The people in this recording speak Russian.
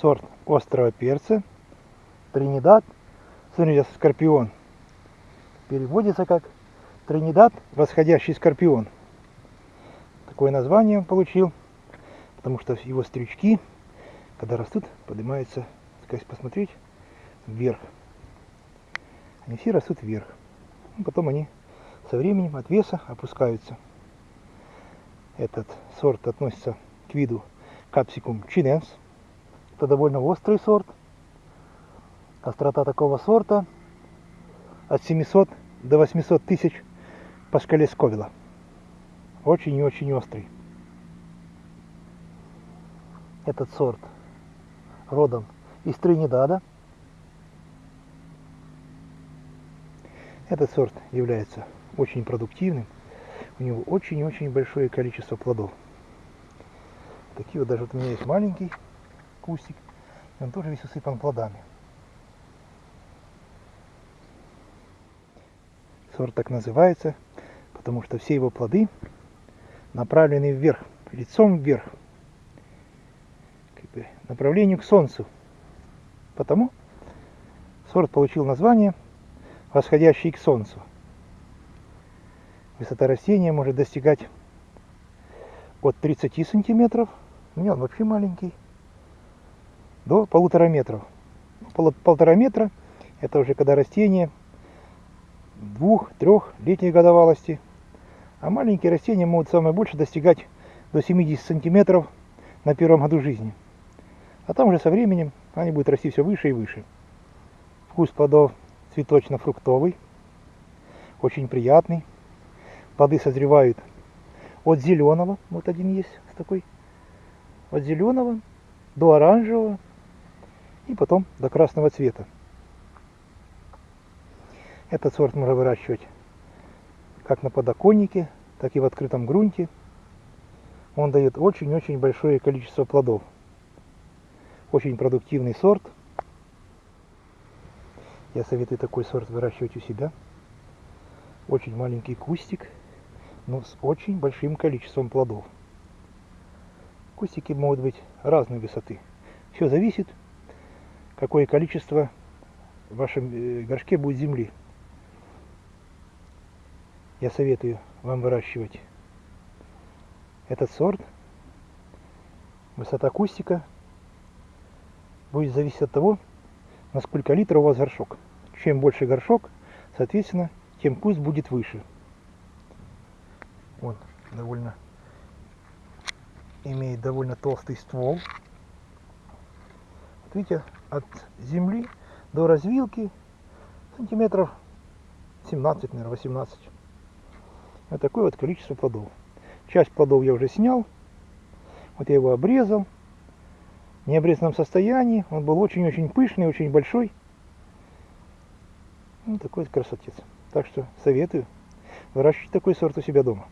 сорт острого перца, Тринидад, смотрите, скорпион. Переводится как Тринидад, восходящий скорпион. Такое название он получил, потому что его стрючки, когда растут, поднимаются, сказать, посмотреть, вверх. Они все растут вверх. Ну, потом они со временем от веса опускаются. Этот сорт относится к виду Capsicum chinense. Это довольно острый сорт. Острота такого сорта от 700 до 800 тысяч по шкале Сковила. Очень и очень острый. Этот сорт родом из Тринидада. Этот сорт является очень продуктивным. У него очень-очень большое количество плодов. Такие вот даже вот у меня есть маленький кустик. И он тоже весь усыпан плодами. Сорт так называется, потому что все его плоды направлены вверх, лицом вверх, как бы направлению к солнцу. Потому сорт получил название восходящий к солнцу. Высота растения может достигать от 30 сантиметров, у меня он вообще маленький, до полутора метров. Полтора метра это уже когда растение двух-трех летней годовалости. А маленькие растения могут самое больше достигать до 70 сантиметров на первом году жизни. А там уже со временем они будут расти все выше и выше. Вкус плодов цветочно-фруктовый, очень приятный. Плоды созревают от зеленого, вот один есть такой, от зеленого до оранжевого и потом до красного цвета. Этот сорт можно выращивать как на подоконнике, так и в открытом грунте. Он дает очень-очень большое количество плодов. Очень продуктивный сорт. Я советую такой сорт выращивать у себя. Очень маленький кустик, но с очень большим количеством плодов. Кустики могут быть разной высоты. Все зависит, какое количество в вашем э, горшке будет земли я советую вам выращивать этот сорт. Высота кустика будет зависеть от того, на сколько литров у вас горшок. Чем больше горшок, соответственно, тем куст будет выше. Он довольно имеет довольно толстый ствол. Вот видите, от земли до развилки сантиметров 17, наверное, 18. Вот такое вот количество плодов. Часть плодов я уже снял. Вот я его обрезал. В необрезанном состоянии. Он был очень-очень пышный, очень большой. Вот такой вот красотец. Так что советую выращивать такой сорт у себя дома.